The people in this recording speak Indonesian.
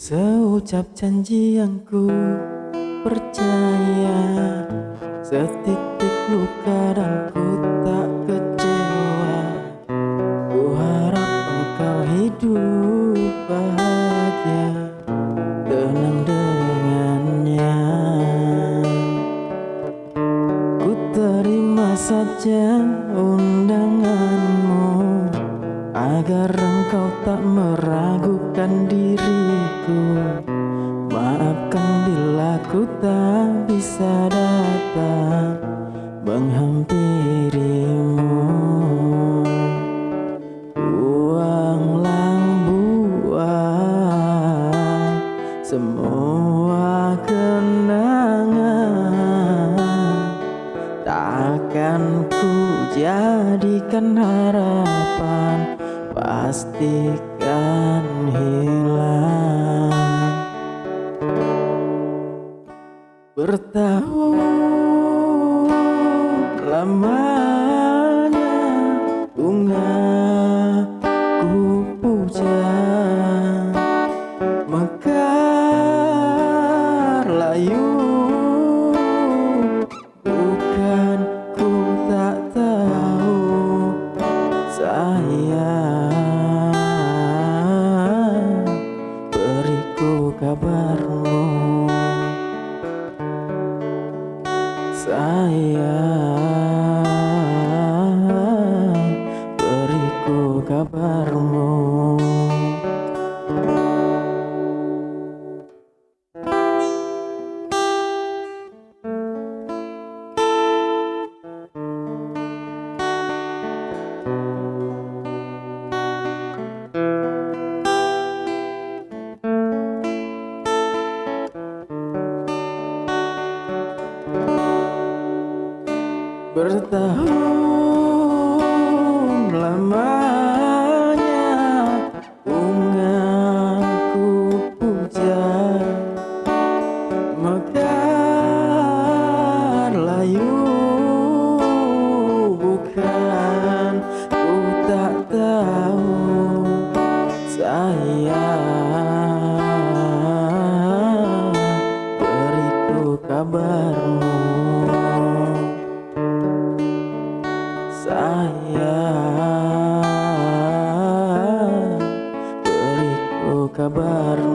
Seucap janji yang ku percaya Setitik luka dan ku tak kecewa. Ku harap engkau hidup bahagia Tenang dengannya. Ku terima saja undanganmu Agar engkau tak meragukan diriku Maafkan bila ku tak bisa datang Menghampirimu. Buanglah buang Semua kenangan Takkan ku jadikan harapan Pastikan hilang. Bertahun lamanya Sayang Beriku kabarmu Bertahun lamanya kabar?